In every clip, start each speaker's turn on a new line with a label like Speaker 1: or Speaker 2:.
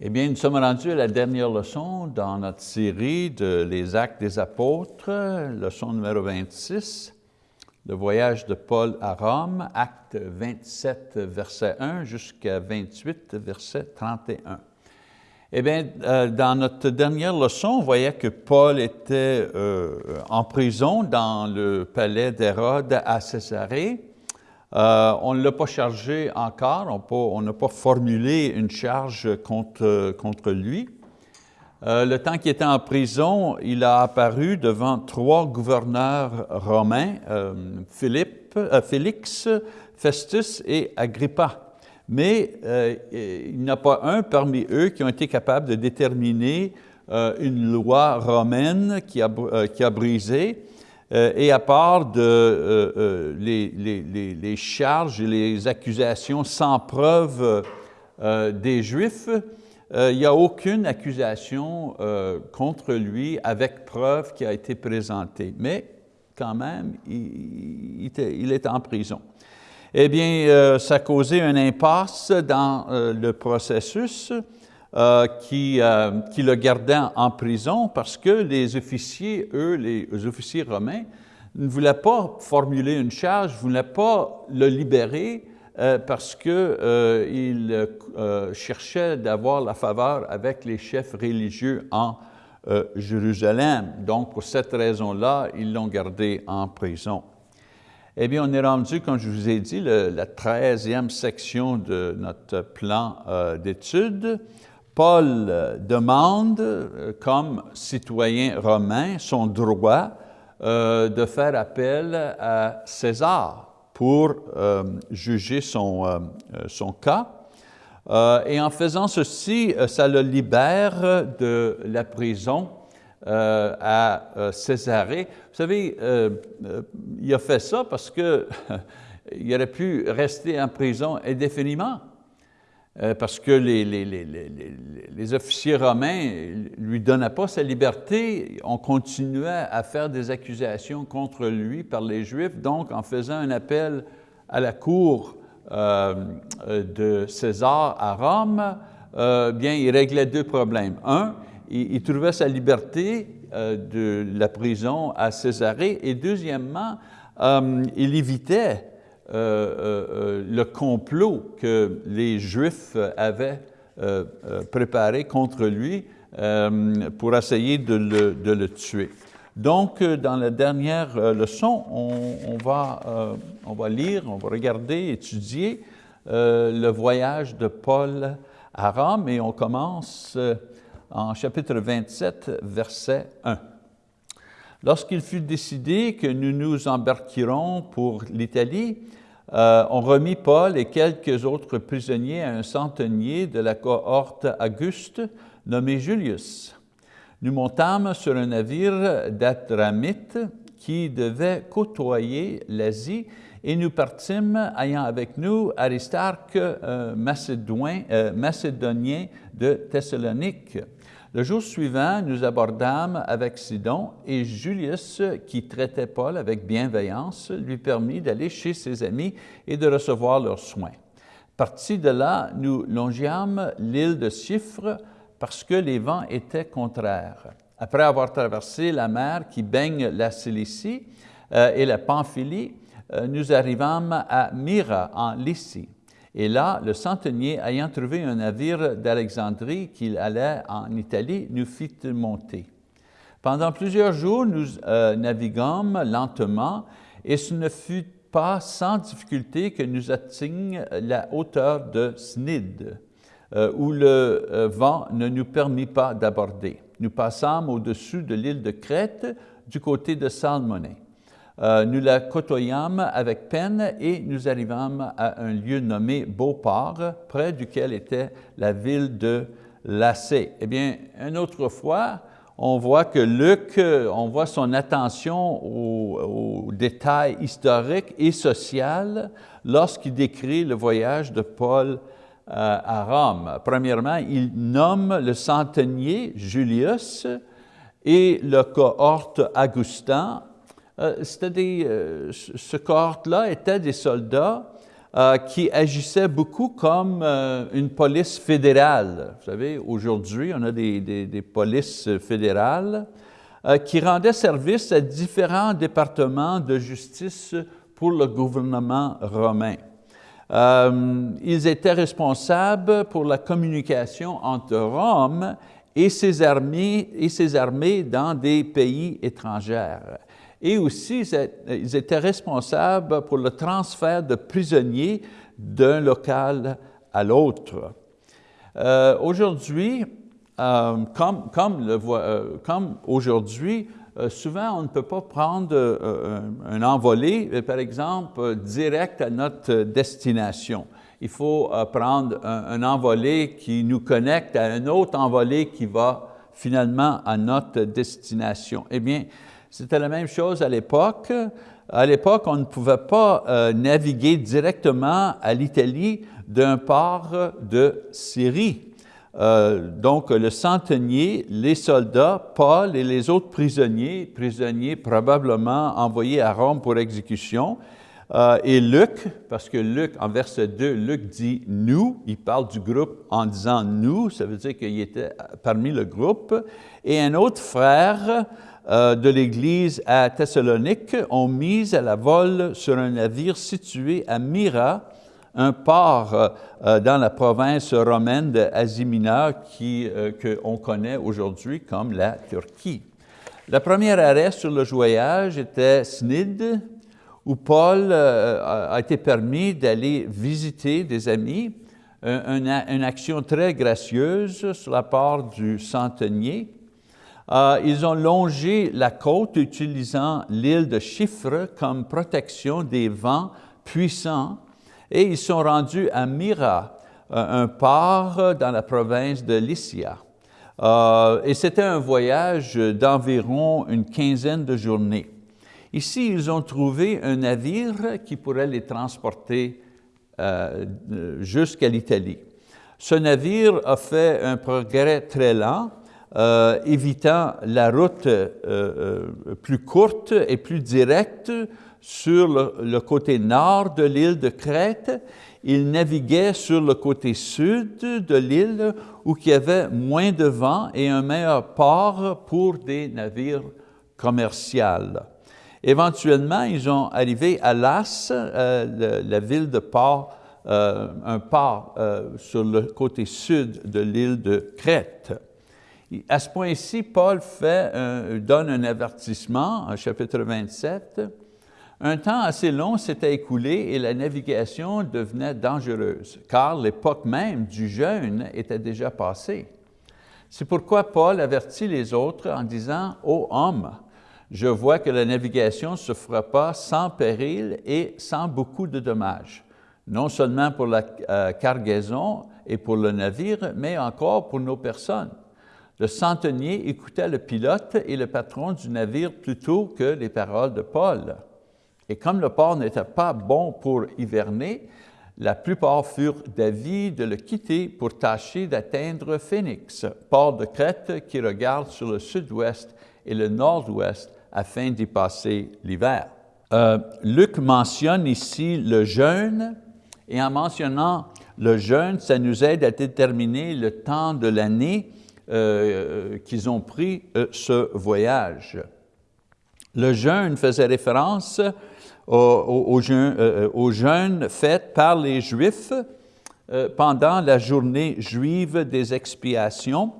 Speaker 1: Eh bien, nous sommes rendus à la dernière leçon dans notre série de Les Actes des Apôtres, leçon numéro 26, le voyage de Paul à Rome, acte 27, verset 1 jusqu'à 28, verset 31. Eh bien, euh, dans notre dernière leçon, on voyait que Paul était euh, en prison dans le palais d'Hérode à Césarée, euh, on ne l'a pas chargé encore, on n'a pas formulé une charge contre, lui. Euh, le temps qu'il était en prison, il a apparu devant trois gouverneurs romains, euh, Philippe, Félix, Festus et Agrippa. Mais il n'y a pas un parmi eux qui ont été capables de déterminer une loi romaine qui a brisé euh, et à part euh, euh, les, charges et les accusations sans preuve des Juifs, il n'y a aucune accusation contre lui avec preuve qui a été présentée. Mais quand même, il est en prison. Eh bien, ça a causé un impasse dans le processus euh, qui, euh, qui, le gardait en prison parce que les officiers, eux, les officiers romains, ne voulaient pas formuler une charge, ne voulaient pas le libérer euh, parce qu'ils cherchaient d'avoir la faveur avec les chefs religieux en Jérusalem. Donc, pour cette raison-là, ils l'ont gardé en prison. Eh bien, on est rendu, comme je vous ai dit, la 13e section de notre plan d'études. Paul euh, demande, euh, comme citoyen romain, son droit euh, de faire appel à César pour juger son, son cas. et en faisant ceci, ça le libère de la prison à Césarée. Vous savez, il a fait ça parce qu'il aurait pu rester en prison indéfiniment. Euh, parce que les, les, officiers romains ne lui donnaient pas sa liberté, on continuait à faire des accusations contre lui par les Juifs, donc en faisant un appel à la cour euh, de César à Rome, euh, bien, il réglait deux problèmes. Un, il, trouvait sa liberté de la prison à Césarée, et deuxièmement, il évitait euh, euh, euh, le complot que les Juifs avaient préparé contre lui pour essayer de le, tuer. Donc, dans la dernière leçon, on, va, on va lire, on va regarder, étudier le voyage de Paul à Rome et on commence en chapitre 27, verset 1. Lorsqu'il fut décidé que nous nous embarquerons pour l'Italie, euh, on remit Paul et quelques autres prisonniers à un centenier de la cohorte Auguste nommé Julius. Nous montâmes sur un navire d'Atramite qui devait côtoyer l'Asie et nous partîmes ayant avec nous Aristarque, euh, macédonien de Thessalonique. Le jour suivant, nous abordâmes avec Sidon et Julius, qui traitait Paul avec bienveillance, lui permit d'aller chez ses amis et de recevoir leurs soins. Parti de là, nous longiâmes l'île de Chypre parce que les vents étaient contraires. Après avoir traversé la mer qui baigne la Cilicie euh, et la Pamphylie, euh, nous arrivâmes à Myra en Lycie. Et là, le centenier, ayant trouvé un navire d'Alexandrie qu'il allait en Italie, nous fit monter. Pendant plusieurs jours, nous euh, naviguâmes lentement et ce ne fut pas sans difficulté que nous atteignîmes la hauteur de Snid, euh, où le euh, vent ne nous permit pas d'aborder. Nous passâmes au-dessus de l'île de Crète du côté de Salmoné. Euh, nous la côtoyâmes avec peine et nous arrivâmes à un lieu nommé Beauport, près duquel était la ville de Lacé. Eh bien, une autre fois, on voit que Luc, on voit son attention aux, détails historiques et sociaux lorsqu'il décrit le voyage de Paul euh, à Rome. Premièrement, il nomme le centenier Julius et le cohorte Augustin euh, des, euh, ce cohorte-là était des soldats qui agissait beaucoup comme une police fédérale. Vous savez, aujourd'hui, on a des, des polices fédérales qui rendaient service à différents départements de justice pour le gouvernement romain. Euh, ils étaient responsables pour la communication entre Rome et ses, armées, et ses armées dans des pays étrangers. Et aussi, ils étaient responsables pour le transfert de prisonniers d'un local à l'autre. Euh, aujourd'hui, euh, comme, comme, aujourd'hui, euh, souvent, on ne peut pas prendre euh, un, envolé, euh, par exemple, direct à notre destination. Il faut prendre un, envolé qui nous connecte à un autre envolé qui va finalement à notre destination. Eh bien, c'était la même chose à l'époque. À l'époque, on ne pouvait pas naviguer directement à l'Italie d'un port de Syrie. Euh, donc le centenier, les soldats, Paul et les autres prisonniers, prisonniers probablement envoyés à Rome pour exécution, euh, et Luc, parce que Luc, en verset 2, Luc dit « nous », il parle du groupe en disant « nous », ça veut dire qu'il était parmi le groupe, et un autre frère euh, de l'Église à Thessalonique ont mis à la vol sur un navire situé à Myra, un port euh, euh, dans la province romaine d'Asie mineure euh, qu'on connaît aujourd'hui comme la Turquie. La première arrêt sur le voyage était Snid, où Paul a été permis d'aller visiter des amis, une, action très gracieuse sur la part du centenier. Ils ont longé la côte utilisant l'île de Chypre comme protection des vents puissants et ils sont rendus à Myra, euh, un port dans la province de Lycia. Euh, et c'était un voyage d'environ une quinzaine de journées. Ici, ils ont trouvé un navire qui pourrait les transporter euh, jusqu'à l'Italie. Ce navire a fait un progrès très lent, évitant la route plus courte et plus directe sur le, côté nord de l'île de Crète, il naviguait sur le côté sud de l'île où il y avait moins de vent et un meilleur port pour des navires commerciaux. Éventuellement, ils ont arrivé à Las, euh, la ville de port, euh, un port euh, sur le côté sud de l'île de Crète. À ce point-ci, Paul fait, donne un avertissement, chapitre 27, un temps assez long s'était écoulé et la navigation devenait dangereuse, car l'époque même du jeûne était déjà passée. C'est pourquoi Paul avertit les autres en disant « Ô homme, je vois que la navigation se fera pas sans péril et sans beaucoup de dommages, non seulement pour la euh, cargaison et pour le navire, mais encore pour nos personnes. Le centenier écoutait le pilote et le patron du navire plutôt que les paroles de Paul. Et comme le port n'était pas bon pour hiverner, la plupart furent d'avis de le quitter pour tâcher d'atteindre Phoenix, port de Crète qui regarde sur le sud-ouest et le nord-ouest afin d'y passer l'hiver. Euh, Luc mentionne ici le jeûne, et en mentionnant le jeûne, ça nous aide à déterminer le temps de l'année euh, qu'ils ont pris euh, ce voyage. Le jeûne faisait référence au, jeûne, euh, jeûne fait par les Juifs pendant la journée juive des expiations,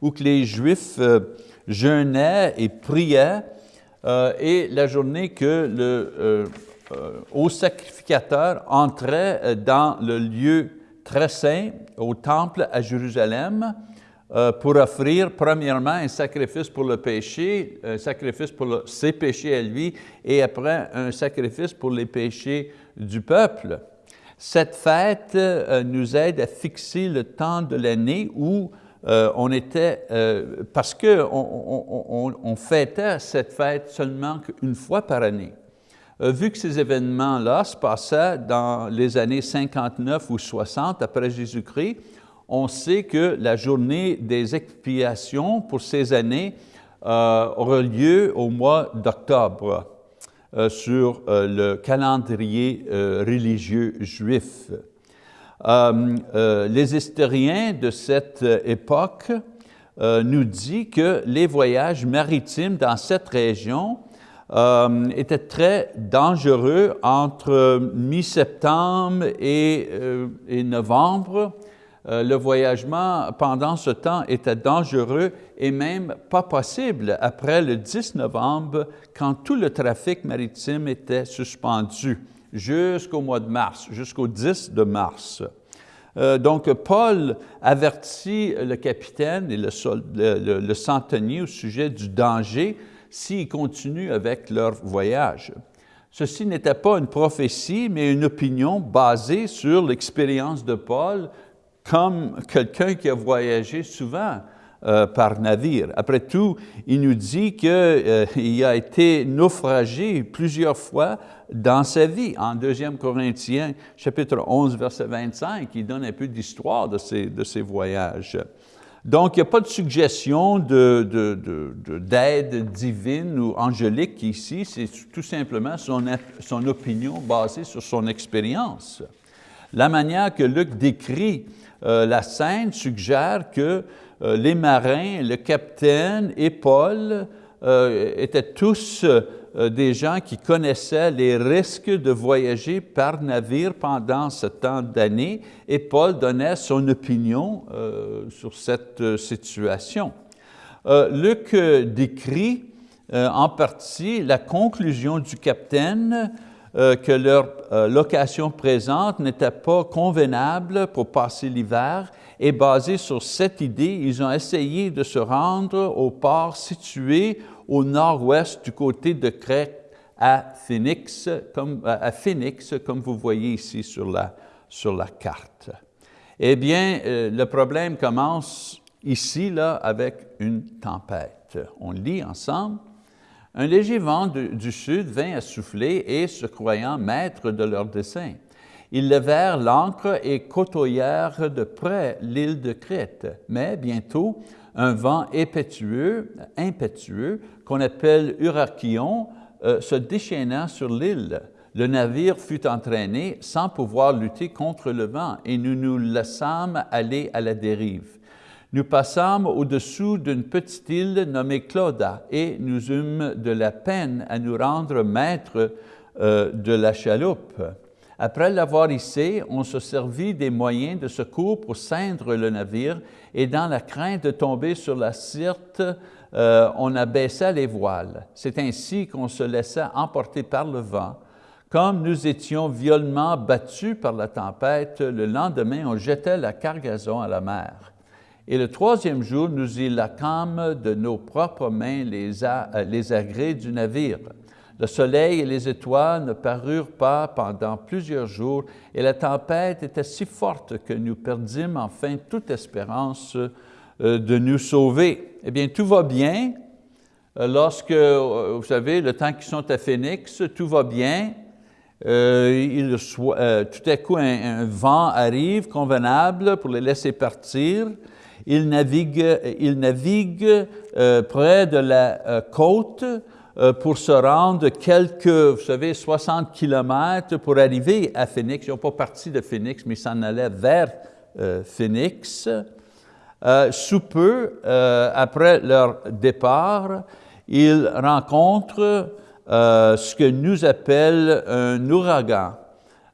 Speaker 1: où que les Juifs jeûnaient et priaient, et la journée que le haut sacrificateur entrait dans le lieu très saint, au temple à Jérusalem, pour offrir premièrement un sacrifice pour le péché, un sacrifice pour ses péchés à lui, et après un sacrifice pour les péchés du peuple. Cette fête euh, nous aide à fixer le temps de l'année où euh, on était, parce qu'on on, on, fêtait cette fête seulement une fois par année. vu que ces événements-là se passaient dans les années 59 ou 60 après Jésus-Christ, on sait que la journée des expiations pour ces années euh, aura lieu au mois d'octobre. sur le calendrier religieux juif. les historiens de cette époque nous disent que les voyages maritimes dans cette région euh, était très dangereux entre mi-septembre et, euh, novembre. Euh, le voyagement pendant ce temps était dangereux et même pas possible après le 10 novembre quand tout le trafic maritime était suspendu jusqu'au mois de mars, jusqu'au 10 de mars. donc, Paul avertit le capitaine et le, le, le centenier au sujet du danger s'ils continuent avec leur voyage. Ceci n'était pas une prophétie, mais une opinion basée sur l'expérience de Paul comme quelqu'un qui a voyagé souvent euh, par navire. Après tout, il nous dit qu'il euh, a été naufragé plusieurs fois dans sa vie. En 2 Corinthiens, chapitre 11, verset 25, il donne un peu d'histoire de ses, voyages. Donc, il n'y a pas de suggestion d'aide de, divine ou angélique ici, c'est tout simplement son, son, opinion basée sur son expérience. La manière que Luc décrit la scène suggère que euh, les marins, le capitaine et Paul euh, étaient tous euh, des gens qui connaissaient les risques de voyager par navire pendant ce temps d'année et Paul donnait son opinion euh, sur cette euh, situation. Luc décrit en partie la conclusion du capitaine que leur location présente n'était pas convenable pour passer l'hiver et basé sur cette idée, ils ont essayé de se rendre au port situé au nord-ouest du côté de Crète à Phoenix, comme, à Phoenix, comme vous voyez ici sur la, sur la carte. Eh bien, euh, le problème commence ici, là, avec une tempête. On lit ensemble. Un léger vent du sud vint à souffler et, se croyant maître de leur dessein, ils levèrent l'ancre et côtoyèrent de près l'île de Crète. Mais bientôt, un vent impétueux, qu'on appelle Urakion, euh, se déchaîna sur l'île. Le navire fut entraîné sans pouvoir lutter contre le vent et nous nous laissâmes aller à la dérive. Nous passâmes au-dessous d'une petite île nommée Clauda et nous eûmes de la peine à nous rendre maîtres euh, de la chaloupe. Après l'avoir hissé, on se servit des moyens de secours pour ceindre le navire et dans la crainte de tomber sur la Sirte, euh, on abaissa les voiles. C'est ainsi qu'on se laissa emporter par le vent. Comme nous étions violemment battus par la tempête, le lendemain, on jetait la cargaison à la mer. Et le troisième jour, nous y lacâmes de nos propres mains les, les agrès du navire. Le soleil et les étoiles ne parurent pas pendant plusieurs jours et la tempête était si forte que nous perdîmes enfin toute espérance euh, de nous sauver. Eh bien, tout va bien. Euh, lorsque, euh, vous savez, le temps qu'ils sont à Phoenix, tout va bien. tout à coup, un, vent arrive convenable pour les laisser partir. Naviguent, ils naviguent près de la côte euh, pour se rendre quelques, vous savez, 60 kilomètres pour arriver à Phoenix. Ils n'ont pas parti de Phoenix, mais ils s'en allaient vers euh, Phoenix. Euh, sous peu, après leur départ, ils rencontrent ce que nous appelle un ouragan.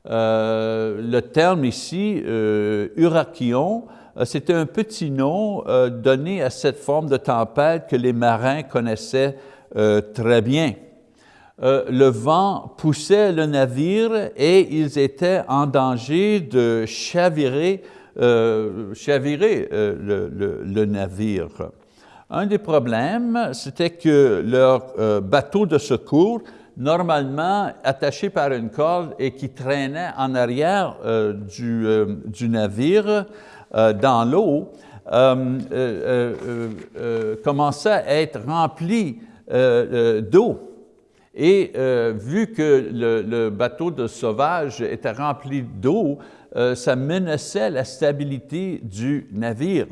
Speaker 1: le terme ici, Urakion, c'était un petit nom donné à cette forme de tempête que les marins connaissaient euh, très bien. Euh, le vent poussait le navire et ils étaient en danger de chavirer, euh, le, navire. Un des problèmes, c'était que leur bateau de secours, normalement attaché par une corde et qui traînait en arrière du, navire dans l'eau, commençait à être rempli euh, euh, d'eau. Et euh, vu que le, bateau de sauvage était rempli d'eau, ça menaçait la stabilité du navire.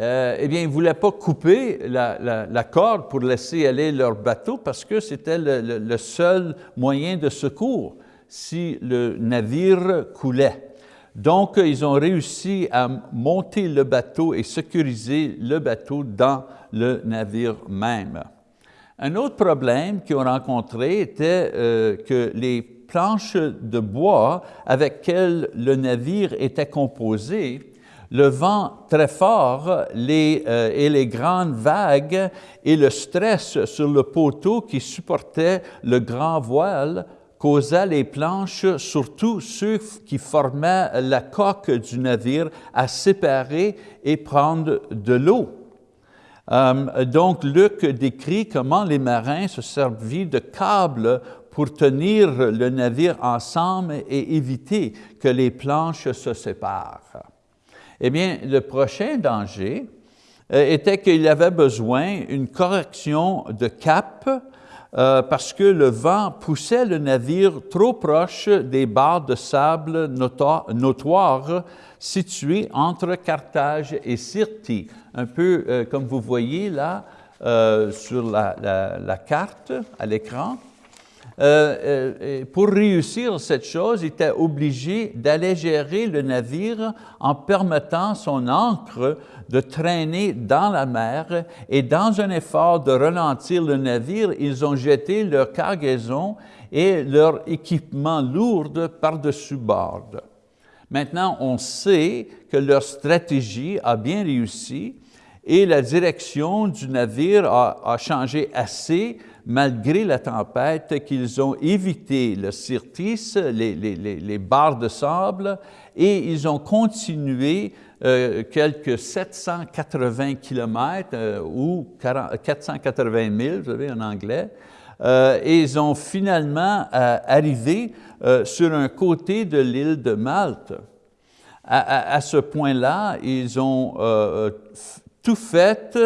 Speaker 1: euh, eh bien, ils ne voulaient pas couper la, corde pour laisser aller leur bateau parce que c'était le, seul moyen de secours si le navire coulait. Donc, ils ont réussi à monter le bateau et sécuriser le bateau dans le navire même. Un autre problème qu'ils ont rencontré était euh, que les planches de bois avec lesquelles le navire était composé le vent très fort les, euh, et les grandes vagues et le stress sur le poteau qui supportait le grand voile causaient les planches, surtout ceux qui formaient la coque du navire, à séparer et prendre de l'eau. Euh, donc, Luc décrit comment les marins se servaient de câbles pour tenir le navire ensemble et éviter que les planches se séparent. Eh bien, le prochain danger euh, était qu'il avait besoin d'une correction de cap euh, parce que le vent poussait le navire trop proche des barres de sable notoires situées entre Carthage et Syrte, un peu euh, comme vous voyez là sur la carte à l'écran. Euh, euh, pour réussir cette chose, il était obligé d'allégerer le navire en permettant son ancre de traîner dans la mer et dans un effort de ralentir le navire, ils ont jeté leur cargaison et leur équipement lourd par-dessus bord. Maintenant, on sait que leur stratégie a bien réussi et la direction du navire a, changé assez malgré la tempête, qu'ils ont évité le Syrtis, les, barres de sable, et ils ont continué euh, quelques 780 kilomètres euh, ou 480 000, vous savez, en anglais, euh, et ils ont finalement arrivé sur un côté de l'île de Malte. À, ce point-là, ils ont tout fait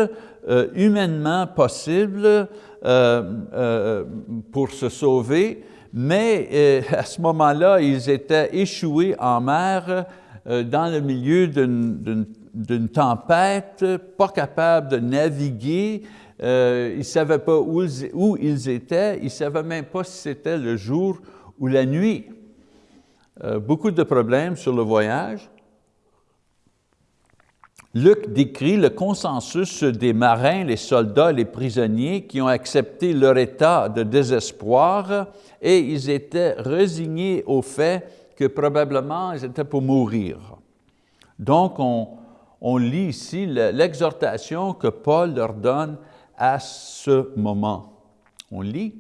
Speaker 1: humainement possible euh, euh, pour se sauver, mais euh, à ce moment-là, ils étaient échoués en mer dans le milieu d'une tempête, pas capables de naviguer, ils ne savaient pas où, où, ils étaient, ils ne savaient même pas si c'était le jour ou la nuit. beaucoup de problèmes sur le voyage. Luc décrit le consensus des marins, les soldats, les prisonniers qui ont accepté leur état de désespoir et ils étaient résignés au fait que probablement ils étaient pour mourir. Donc, on, lit ici l'exhortation que Paul leur donne à ce moment. On lit.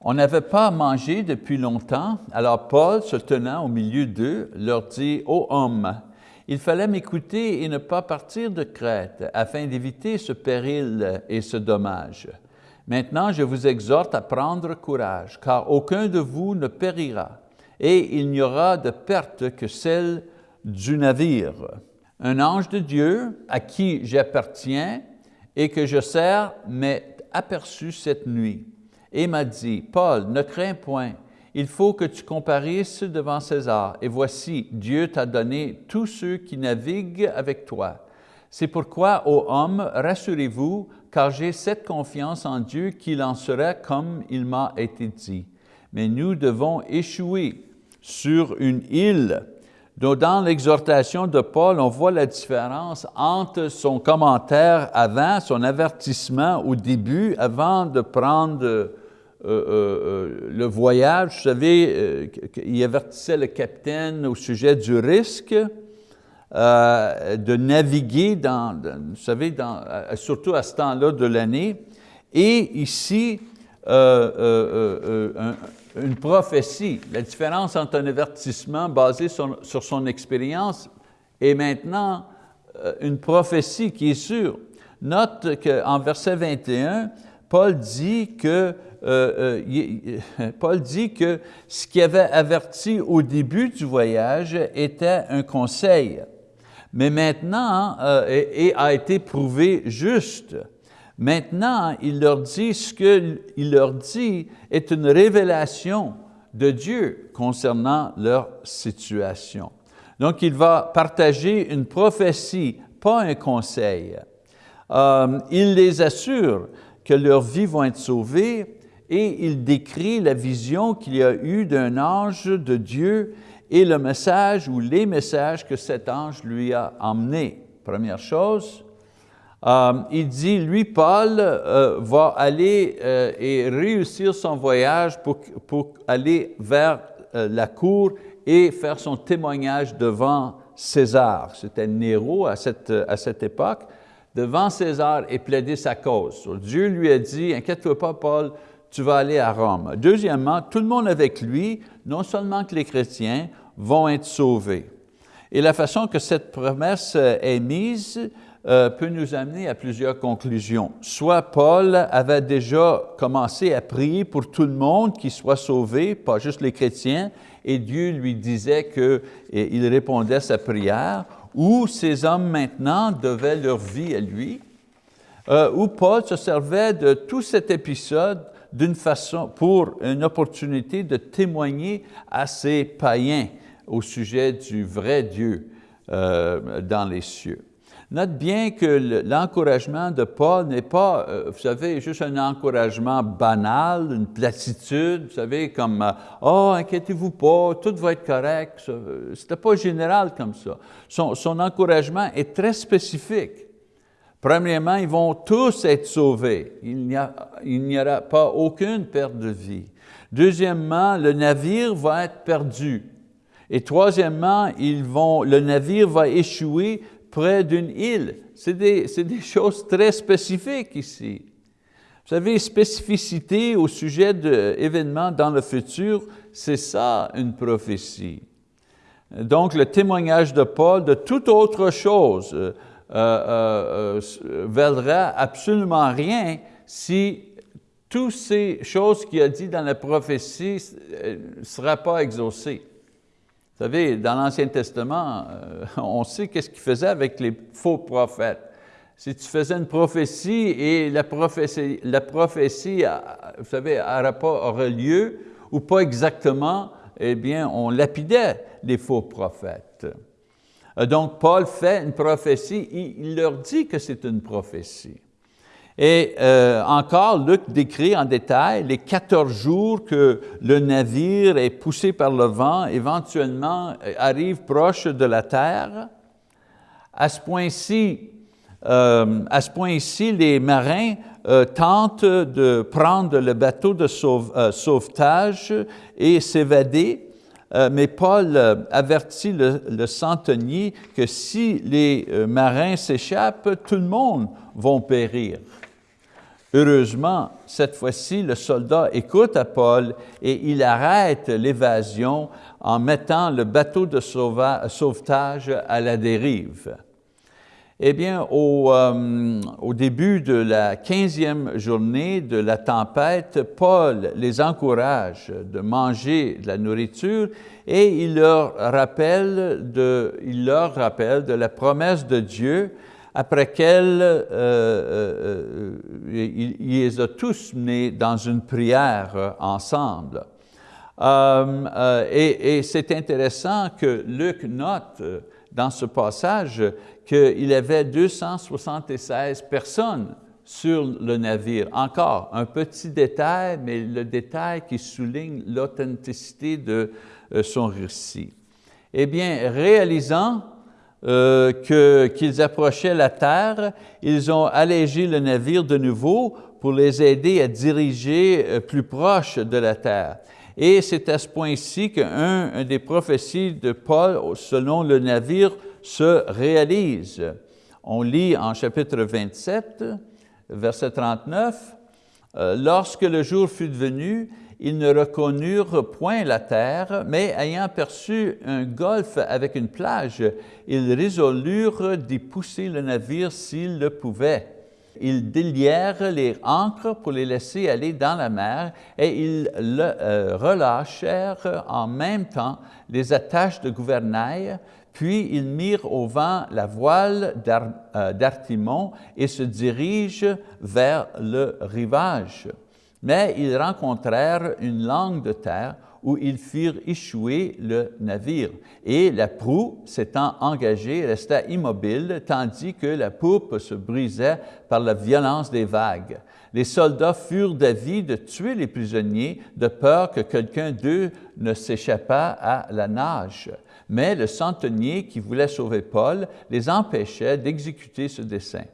Speaker 1: On n'avait pas mangé depuis longtemps, alors Paul, se tenant au milieu d'eux, leur dit, « Ô hommes, il fallait m'écouter et ne pas partir de Crète afin d'éviter ce péril et ce dommage. Maintenant, je vous exhorte à prendre courage, car aucun de vous ne périra, et il n'y aura de perte que celle du navire. Un ange de Dieu, à qui j'appartiens et que je sers, m'est aperçu cette nuit et m'a dit, « Paul, ne crains point, il faut que tu comparisses devant César. Et voici, Dieu t'a donné tous ceux qui naviguent avec toi. C'est pourquoi, ô homme, rassurez-vous, car j'ai cette confiance en Dieu qu'il en sera comme il m'a été dit. Mais nous devons échouer sur une île. dans l'exhortation de Paul, on voit la différence entre son commentaire avant, son avertissement au début, avant de prendre euh, euh, euh, le voyage, vous savez, il avertissait le capitaine au sujet du risque de naviguer, dans, vous savez, surtout à ce temps-là de l'année. Et ici, une prophétie, la différence entre un avertissement basé sur, sur son expérience et maintenant une prophétie qui est sûre. Note qu'en verset 21, Paul dit que euh, euh, Paul dit que ce qui avait averti au début du voyage était un conseil, mais maintenant, euh, et, a été prouvé juste. Maintenant, il leur dit ce qu'il leur dit est une révélation de Dieu concernant leur situation. Donc, il va partager une prophétie pas un conseil. Euh, il les assure que leurs vies vont être sauvées et il décrit la vision qu'il y a eu d'un ange de Dieu et le message ou les messages que cet ange lui a emmenés. Première chose, euh, il dit, lui, Paul, euh, va aller euh, et réussir son voyage pour, aller vers la cour et faire son témoignage devant César. C'était Néro à cette, à cette époque, devant César et plaider sa cause. Dieu lui a dit, inquiète-toi pas, Paul, tu vas aller à Rome. Deuxièmement, tout le monde avec lui, non seulement que les chrétiens, vont être sauvés. Et la façon que cette promesse est mise euh, peut nous amener à plusieurs conclusions. Soit Paul avait déjà commencé à prier pour tout le monde qui soit sauvé, pas juste les chrétiens, et Dieu lui disait qu'il répondait à sa prière, ou ces hommes maintenant devaient leur vie à lui, euh, ou Paul se servait de tout cet épisode d'une façon, pour une opportunité de témoigner à ces païens au sujet du vrai Dieu euh, dans les cieux. Note bien que l'encouragement de Paul n'est pas, euh, vous savez, juste un encouragement banal, une platitude, vous savez, comme euh, « Oh, inquiétez-vous pas, tout va être correct ». Ce n'était pas général comme ça. Son, son encouragement est très spécifique. Premièrement, ils vont tous être sauvés. Il n'y aura pas aucune perte de vie. Deuxièmement, le navire va être perdu. Et troisièmement, ils vont, le navire va échouer près d'une île. C'est des, des, choses très spécifiques ici. Vous savez, spécificité au sujet d'événements dans le futur, c'est ça une prophétie. Donc, le témoignage de Paul de toute autre chose euh, euh, euh vaudra absolument rien si toutes ces choses qu'il a dit dans la prophétie ne euh, seraient pas exaucées. Vous savez, dans l'Ancien Testament, euh, on sait qu'est-ce qu'il faisait avec les faux prophètes. Si tu faisais une prophétie et la prophétie, la prophétie euh, vous savez, n'aurait pas aurait lieu, ou pas exactement, eh bien, on lapidait les faux prophètes. Euh, donc, Paul fait une prophétie, il leur dit que c'est une prophétie. Et euh, encore, Luc décrit en détail les 14 jours que le navire est poussé par le vent, éventuellement euh, arrive proche de la terre. À ce point-ci, euh, à ce point-ci, les marins tentent de prendre le bateau de sauvetage et s'évader, mais Paul avertit le, le, centenier que si les marins s'échappent, tout le monde va périr. Heureusement, cette fois-ci, le soldat écoute à Paul et il arrête l'évasion en mettant le bateau de sauvetage à la dérive. Eh bien, au, euh, au, début de la quinzième journée de la tempête, Paul les encourage de manger de la nourriture et il leur rappelle de la promesse de Dieu après qu'elle, euh, euh, euh, les a tous menés dans une prière ensemble. et, et c'est intéressant que Luc note dans ce passage qu'il avait 276 personnes sur le navire. Encore, un petit détail, mais le détail qui souligne l'authenticité de son récit. Eh bien, réalisant euh, qu'ils approchaient la terre, ils ont allégé le navire de nouveau pour les aider à diriger euh, plus proche de la terre. Et c'est à ce point-ci qu'un des prophéties de Paul, selon le navire, se réalise. On lit en chapitre 27, verset 39, euh, Lorsque le jour fut venu, ils ne reconnurent point la terre, mais ayant perçu un golfe avec une plage, ils résolurent d'y pousser le navire s'ils le pouvaient. Ils délièrent les ancres pour les laisser aller dans la mer et ils euh, relâchèrent en même temps les attaches de gouvernail, puis ils mirent au vent la voile euh, d'Artimon et se dirigent vers le rivage. Mais ils rencontrèrent une langue de terre où ils firent échouer le navire. Et la proue, s'étant engagée, resta immobile, tandis que la poupe se brisait par la violence des vagues. Les soldats furent d'avis de tuer les prisonniers, de peur que quelqu'un d'eux ne s'échappât à la nage. Mais le centenier qui voulait sauver Paul les empêchait d'exécuter ce dessein.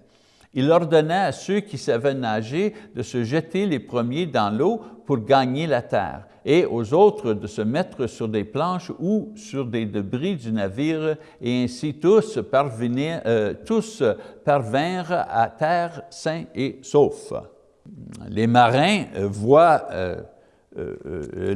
Speaker 1: Il ordonnait à ceux qui savaient nager de se jeter les premiers dans l'eau pour gagner la terre, et aux autres de se mettre sur des planches ou sur des débris du navire, et ainsi tous, euh, parvinrent à terre sains et saufs. Les marins euh, voient euh,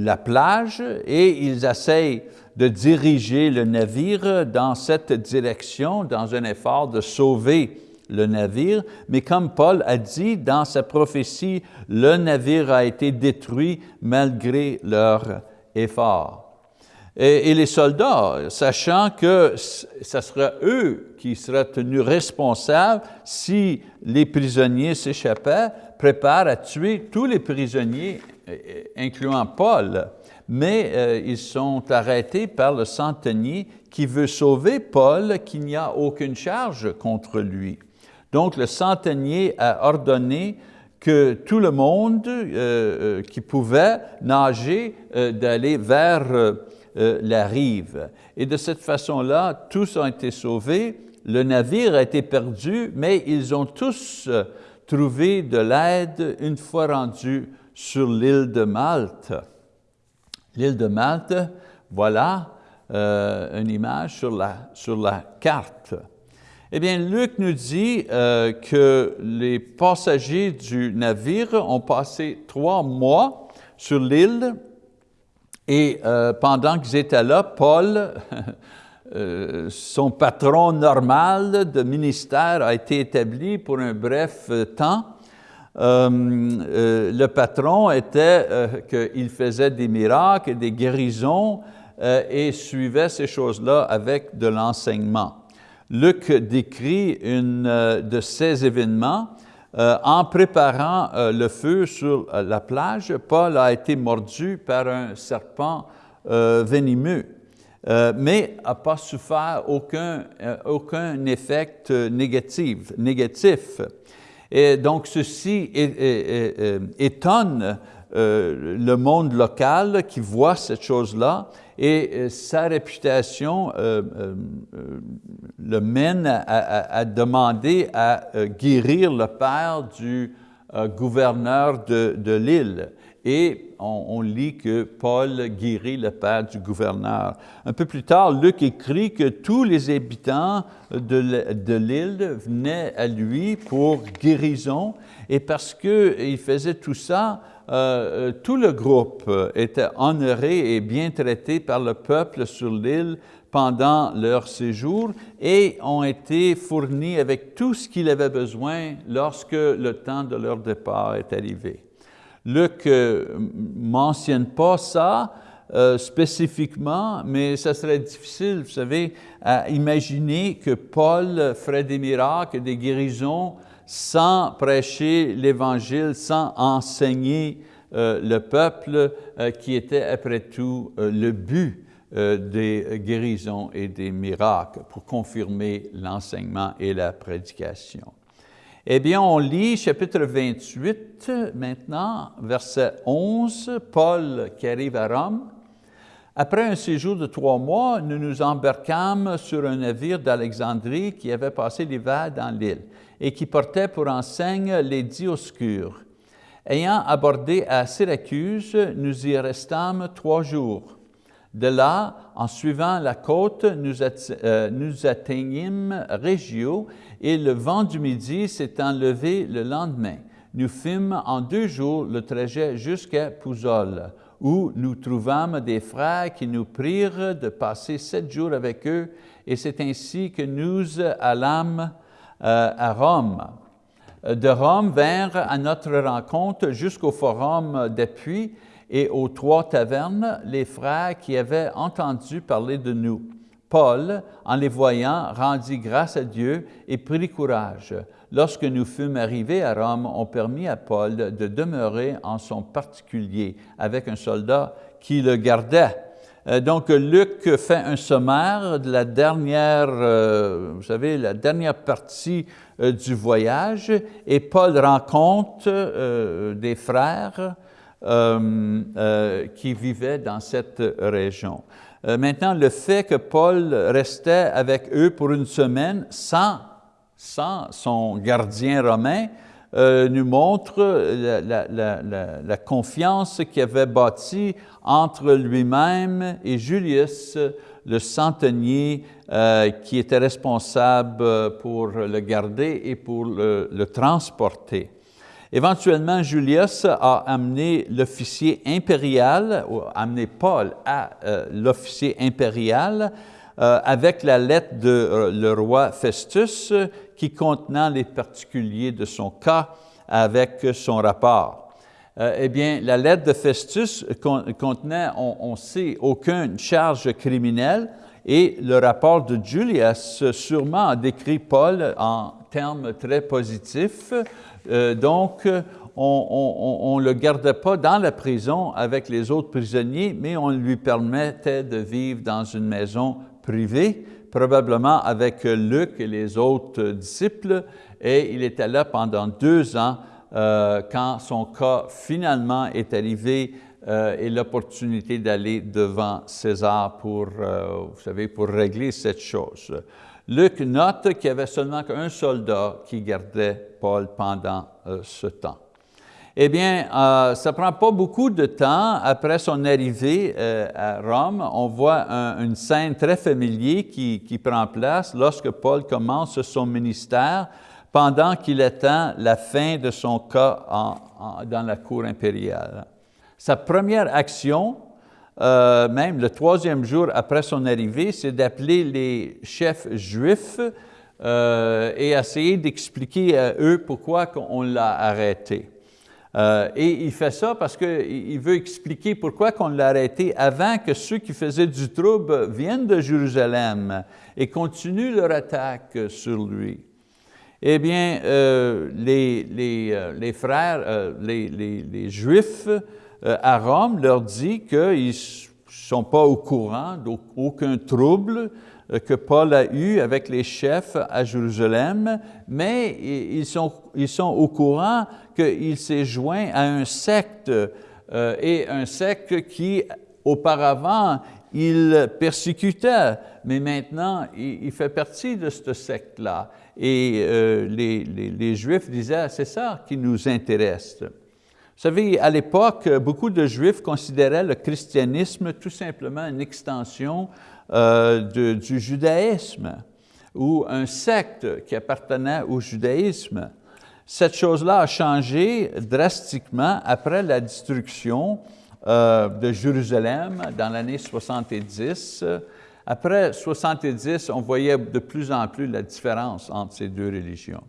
Speaker 1: la plage et ils essayent de diriger le navire dans cette direction, dans un effort de sauver le navire, mais comme Paul a dit dans sa prophétie, le navire a été détruit malgré leur effort. Et, les soldats, sachant que ce sera eux qui seraient tenus responsables si les prisonniers s'échappaient, préparent à tuer tous les prisonniers, incluant Paul. Mais euh, ils sont arrêtés par le centenier qui veut sauver Paul, qu'il n'y a aucune charge contre lui. Donc, le centenier a ordonné que tout le monde euh, euh, qui pouvait nager, euh, d'aller vers la rive. Et de cette façon-là, tous ont été sauvés, le navire a été perdu, mais ils ont tous trouvé de l'aide une fois rendus sur l'île de Malte. L'île de Malte, voilà une image sur la, sur la carte. Eh bien, Luc nous dit euh, que les passagers du navire ont passé trois mois sur l'île et euh, pendant qu'ils étaient là, Paul, euh, son patron normal de ministère a été établi pour un bref temps. le patron était qu'il faisait des miracles des guérisons et suivait ces choses-là avec de l'enseignement. Luc décrit une euh, de ces événements. Euh, en préparant euh, le feu sur la plage, Paul a été mordu par un serpent venimeux, mais n'a pas souffert aucun, aucun effet négatif, négatif. Et donc, ceci étonne le monde local qui voit cette chose-là et euh, sa réputation euh, euh, le mène à, demander à guérir le père du gouverneur de, l'île. Et on, lit que Paul guérit le père du gouverneur. Un peu plus tard, Luc écrit que tous les habitants de l'île venaient à lui pour guérison, et parce qu'il faisait tout ça, euh, euh, tout le groupe euh, était honoré et bien traité par le peuple sur l'île pendant leur séjour et ont été fournis avec tout ce qu'il avait besoin lorsque le temps de leur départ est arrivé. Luc ne mentionne pas ça spécifiquement, mais ça serait difficile, vous savez, à imaginer que Paul ferait des miracles, des guérisons sans prêcher l'Évangile, sans enseigner euh, le peuple euh, qui était après tout euh, le but des guérisons et des miracles pour confirmer l'enseignement et la prédication. Eh bien, on lit chapitre 28 maintenant, verset 11, Paul qui arrive à Rome. Après un séjour de trois mois, nous nous embarquâmes sur un navire d'Alexandrie qui avait passé l'hiver dans l'île et qui portait pour enseigne les Dioscures. Ayant abordé à Syracuse, nous y restâmes trois jours. De là, en suivant la côte, nous, euh, nous atteignîmes Régio et le vent du midi s'étant levé le lendemain. Nous fîmes en deux jours le trajet jusqu'à Pouzol, où nous trouvâmes des frères qui nous prirent de passer sept jours avec eux, et c'est ainsi que nous allâmes euh, à Rome. De Rome vinrent à notre rencontre jusqu'au forum d'appui et aux trois tavernes les frères qui avaient entendu parler de nous. Paul, en les voyant, rendit grâce à Dieu et prit courage. Lorsque nous fûmes arrivés à Rome, on permit à Paul de demeurer en son particulier avec un soldat qui le gardait. Euh, donc, Luc fait un sommaire de la dernière, euh, vous savez, la dernière partie euh, du voyage et Paul rencontre des frères qui vivaient dans cette région. maintenant, le fait que Paul restait avec eux pour une semaine sans, son gardien romain, euh, nous montre la, confiance qu'il avait bâtie entre lui-même et Julius, le centenier euh, qui était responsable pour le garder et pour le, transporter. Éventuellement, Julius a amené l'officier impérial, ou amené Paul à euh, l'officier impérial, avec la lettre de le roi Festus qui contenant les particuliers de son cas avec son rapport. Euh, eh bien, la lettre de Festus contenait, on, sait, aucune charge criminelle et le rapport de Julius sûrement a décrit Paul en termes très positifs. Euh, donc, on ne le gardait pas dans la prison avec les autres prisonniers, mais on lui permettait de vivre dans une maison privée probablement avec Luc et les autres disciples, et il était là pendant deux ans euh, quand son cas finalement est arrivé euh, et l'opportunité d'aller devant César pour, euh, vous savez, pour régler cette chose. Luc note qu'il y avait seulement qu'un soldat qui gardait Paul pendant ce temps. Eh bien, euh, ça ne prend pas beaucoup de temps après son arrivée euh, à Rome. On voit une scène très familière qui, prend place lorsque Paul commence son ministère pendant qu'il attend la fin de son cas dans la cour impériale. Sa première action, euh, même le troisième jour après son arrivée, c'est d'appeler les chefs juifs et essayer d'expliquer à eux pourquoi on l'a arrêté. Euh, et il fait ça parce qu'il veut expliquer pourquoi on l'a arrêté avant que ceux qui faisaient du trouble viennent de Jérusalem et continuent leur attaque sur lui. Eh bien, euh, les, les, euh, les, frères, les, les, Juifs à Rome leur dit qu'ils ne sont pas au courant d'aucun trouble, euh, que Paul a eu avec les chefs à Jérusalem, mais ils sont, ils sont au courant qu'il s'est joint à un secte, euh, et un secte qui, auparavant, il persécutait, mais maintenant, il, fait partie de ce secte-là. Et euh, les, les, les, Juifs disaient, c'est ça qui nous intéresse. Vous savez, à l'époque, beaucoup de Juifs considéraient le christianisme tout simplement une extension euh, du judaïsme ou un secte qui appartenait au judaïsme. Cette chose-là a changé drastiquement après la destruction euh, de Jérusalem dans l'année 70. Après 70, on voyait de plus en plus la différence entre ces deux religions.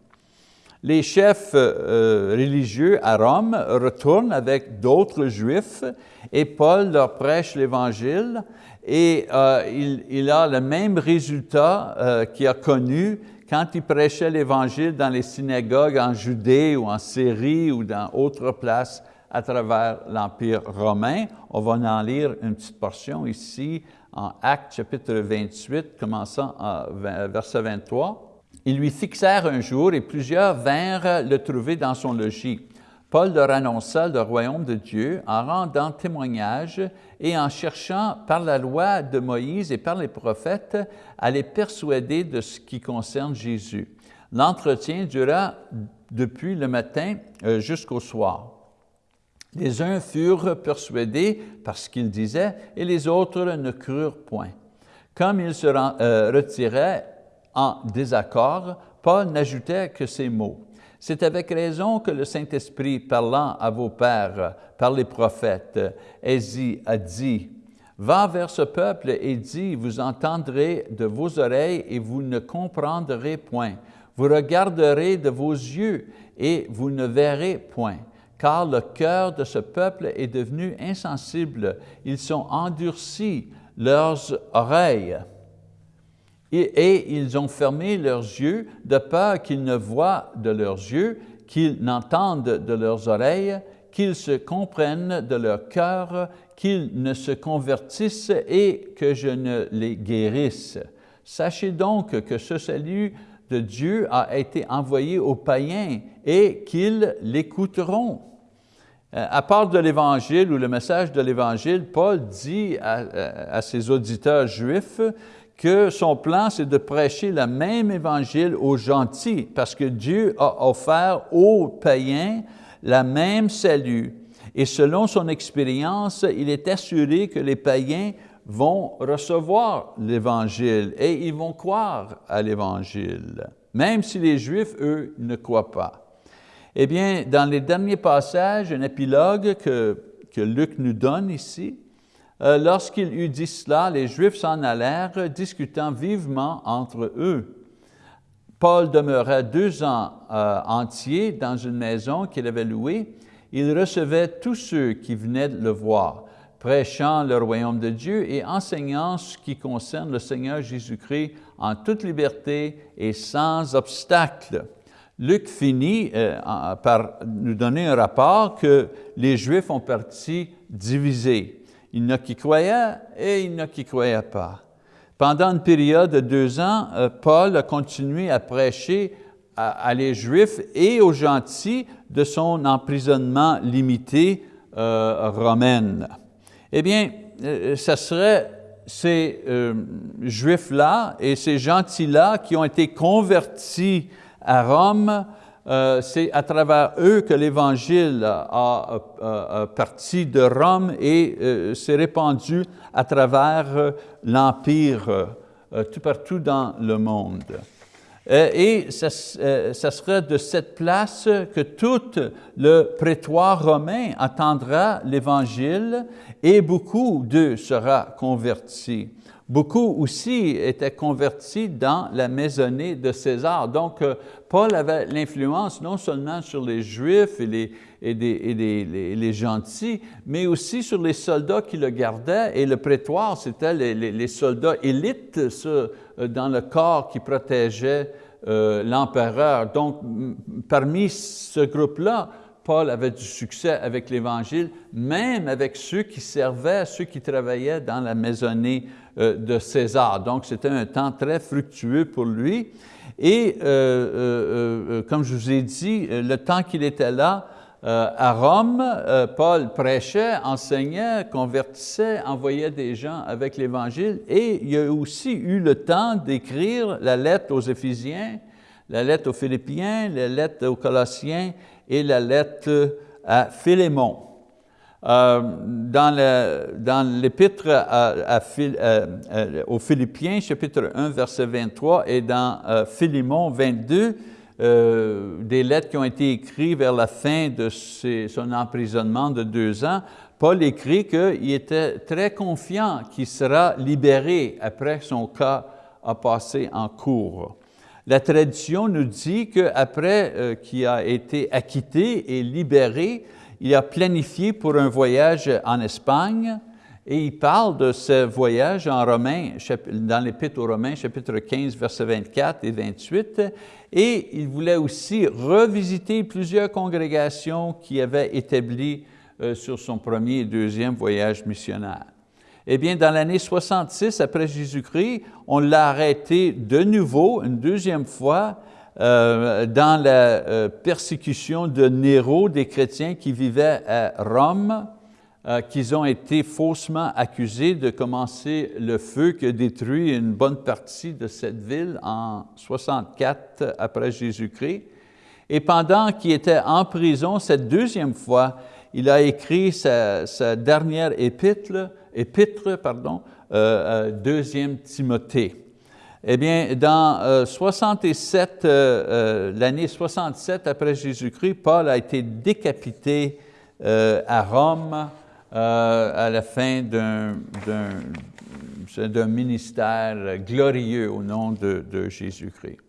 Speaker 1: Les chefs euh, religieux à Rome retournent avec d'autres Juifs et Paul leur prêche l'Évangile et euh, il, a le même résultat euh, qu'il a connu quand il prêchait l'Évangile dans les synagogues en Judée ou en Syrie ou dans d'autres places à travers l'Empire romain. On va en lire une petite portion ici en Actes chapitre 28, commençant à verset 23. Ils lui fixèrent un jour et plusieurs vinrent le trouver dans son logis. Paul leur annonça le royaume de Dieu en rendant témoignage et en cherchant par la loi de Moïse et par les prophètes à les persuader de ce qui concerne Jésus. L'entretien dura depuis le matin euh, jusqu'au soir. Les uns furent persuadés par ce qu'ils disaient et les autres ne crurent point. Comme ils se euh, retiraient en désaccord, Paul n'ajoutait que ces mots. C'est avec raison que le Saint-Esprit, parlant à vos pères par les prophètes, a dit, Va vers ce peuple et dis, vous entendrez de vos oreilles et vous ne comprendrez point. Vous regarderez de vos yeux et vous ne verrez point. Car le cœur de ce peuple est devenu insensible. Ils sont endurcis, leurs oreilles et, ils ont fermé leurs yeux de peur qu'ils ne voient de leurs yeux, qu'ils n'entendent de leurs oreilles, qu'ils se comprennent de leur cœur, qu'ils ne se convertissent et que je ne les guérisse. Sachez donc que ce salut de Dieu a été envoyé aux païens et qu'ils l'écouteront. Euh, à part de l'Évangile ou le message de l'Évangile, Paul dit à, ses auditeurs juifs que son plan, c'est de prêcher le même Évangile aux gentils, parce que Dieu a offert aux païens la même salut. Et selon son expérience, il est assuré que les païens vont recevoir l'Évangile et ils vont croire à l'Évangile, même si les Juifs, eux, ne croient pas. Eh bien, dans les derniers passages, un épilogue que, que Luc nous donne ici, lorsqu'il eut dit cela, les Juifs s'en allèrent, discutant vivement entre eux. Paul demeura deux ans euh, entiers dans une maison qu'il avait louée. Il recevait tous ceux qui venaient le voir prêchant le royaume de Dieu et enseignant ce qui concerne le Seigneur Jésus-Christ en toute liberté et sans obstacle. Luc finit euh, par nous donner un rapport que les Juifs ont parti divisés. Il y en a qui croyaient et il y en a qui ne croyaient pas. Pendant une période de deux ans, euh, Paul a continué à prêcher à, les Juifs et aux gentils de son emprisonnement limité euh, romain. Eh bien, euh, ce serait ces euh, Juifs-là et ces gentils-là qui ont été convertis à Rome, euh, c'est à travers eux que l'Évangile a, parti de Rome et s'est répandu à travers l'Empire, tout partout dans le monde. Et ce serait de cette place que tout le prétoire romain attendra l'Évangile et beaucoup d'eux sera convertis. Beaucoup aussi étaient convertis dans la maisonnée de César. Donc, euh, Paul avait l'influence non seulement sur les Juifs et les, gentils, mais aussi sur les soldats qui le gardaient. Et le prétoire, c'était les, soldats élites euh, dans le corps qui protégeait euh, l'empereur. Donc, parmi ce groupe-là, Paul avait du succès avec l'Évangile, même avec ceux qui servaient, ceux qui travaillaient dans la maisonnée de César. Donc, c'était un temps très fructueux pour lui. Et euh, euh, comme je vous ai dit, le temps qu'il était là, à Rome, Paul prêchait, enseignait, convertissait, envoyait des gens avec l'Évangile et il a aussi eu le temps d'écrire la lettre aux Éphésiens, la lettre aux Philippiens, la lettre aux Colossiens et la lettre à Philémon. Euh, dans l'épître aux Philippiens, chapitre 1, verset 23, et dans euh, Philémon 22, euh, des lettres qui ont été écrites vers la fin de son emprisonnement de deux ans, Paul écrit qu'il était très confiant qu'il sera libéré après son cas a passé en cours. La tradition nous dit qu'après euh, qu'il a été acquitté et libéré, il a planifié pour un voyage en Espagne et il parle de ce voyage en Romains, dans l'Épître aux Romains, chapitre 15, versets 24 et 28, et il voulait aussi revisiter plusieurs congrégations qu'il avait établies euh, sur son premier et deuxième voyage missionnaire. Eh bien, dans l'année 66 après Jésus-Christ, on l'a arrêté de nouveau, une deuxième fois, euh, dans la euh, persécution de Néro des chrétiens qui vivaient à Rome, euh, qu'ils ont été faussement accusés de commencer le feu qui a détruit une bonne partie de cette ville en 64 après Jésus-Christ. Et pendant qu'il était en prison cette deuxième fois, il a écrit sa, dernière épître, épître, pardon, deuxième Timothée. Eh bien, dans 67, euh, l'année 67 après Jésus-Christ, Paul a été décapité à Rome à la fin d'un ministère glorieux au nom de, Jésus-Christ.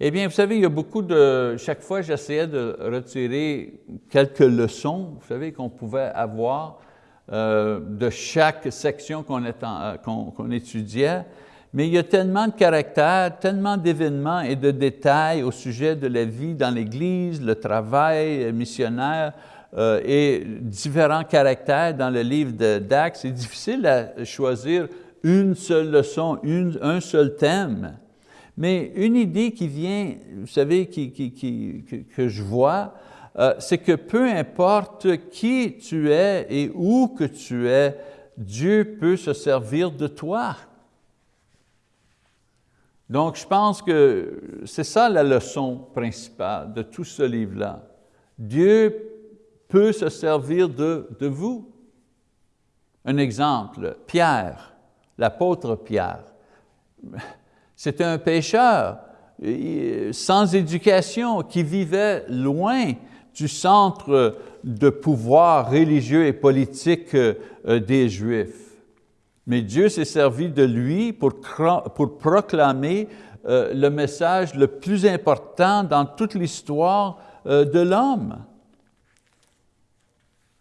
Speaker 1: Eh bien, vous savez, il y a beaucoup de... Chaque fois, j'essayais de retirer quelques leçons, vous savez, qu'on pouvait avoir euh, de chaque section qu'on euh, étudiait. Mais il y a tellement de caractères, tellement d'événements et de détails au sujet de la vie dans l'Église, le travail missionnaire euh, et différents caractères dans le livre d'Actes. C'est difficile à choisir une seule leçon, un seul thème. Mais une idée qui vient, vous savez, que je vois, euh, c'est que peu importe qui tu es et où que tu es, Dieu peut se servir de toi. Donc, je pense que c'est ça la leçon principale de tout ce livre-là. Dieu peut se servir de, vous. Un exemple, Pierre, l'apôtre Pierre. C'était un pécheur sans éducation qui vivait loin du centre de pouvoir religieux et politique euh, des Juifs. Mais Dieu s'est servi de lui pour, pour proclamer euh, le message le plus important dans toute l'histoire euh, de l'homme.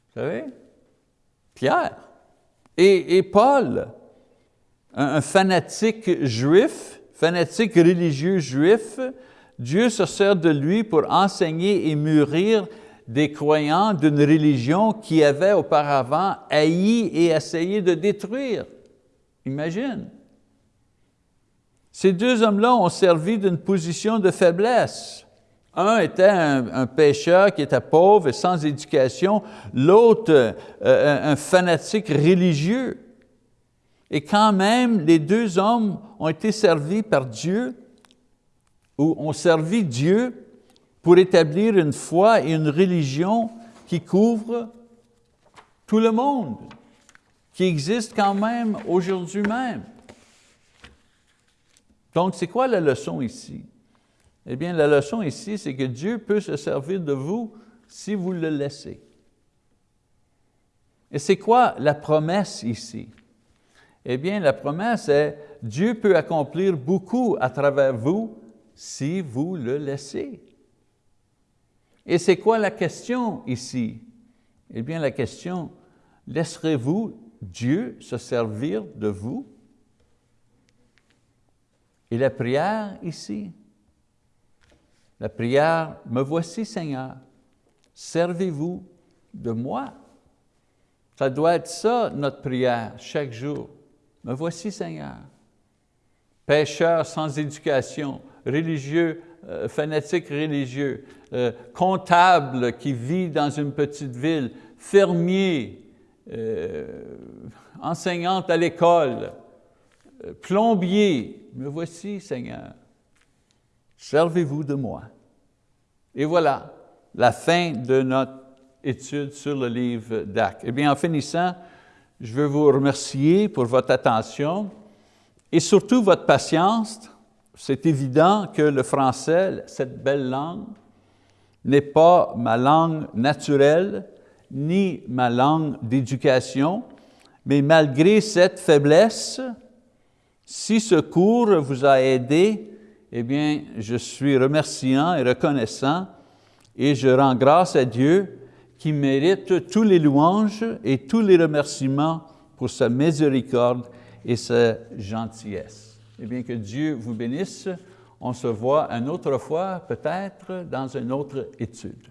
Speaker 1: Vous savez? Pierre et, Paul, un, fanatique juif, fanatique religieux juif, Dieu se sert de lui pour enseigner et mûrir des croyants d'une religion qui avait auparavant haï et essayé de détruire. Imagine. Ces deux hommes-là ont servi d'une position de faiblesse. Un était un, pécheur qui était pauvre et sans éducation, l'autre euh, un fanatique religieux. Et quand même, les deux hommes ont été servis par Dieu, ou ont servi Dieu pour établir une foi et une religion qui couvre tout le monde qui existe quand même aujourd'hui même. Donc, c'est quoi la leçon ici? Eh bien, la leçon ici, c'est que Dieu peut se servir de vous si vous le laissez. Et c'est quoi la promesse ici? Eh bien, la promesse est, Dieu peut accomplir beaucoup à travers vous si vous le laissez. Et c'est quoi la question ici? Eh bien, la question, laisserez-vous Dieu se servir de vous. Et la prière ici, la prière, me voici Seigneur, servez-vous de moi. Ça doit être ça notre prière chaque jour. Me voici Seigneur. Pécheur sans éducation, religieux, euh, fanatique religieux, euh, comptable qui vit dans une petite ville, fermier, enseignante à l'école, euh, plombier, me voici Seigneur, servez-vous de moi. Et voilà la fin de notre étude sur le livre d'Actes. Eh bien, en finissant, je veux vous remercier pour votre attention et surtout votre patience. C'est évident que le français, cette belle langue, n'est pas ma langue naturelle, ni ma langue d'éducation, mais malgré cette faiblesse, si ce cours vous a aidé, eh bien, je suis remerciant et reconnaissant et je rends grâce à Dieu qui mérite tous les louanges et tous les remerciements pour sa miséricorde et sa gentillesse. Eh bien, que Dieu vous bénisse. On se voit une autre fois, peut-être, dans une autre étude.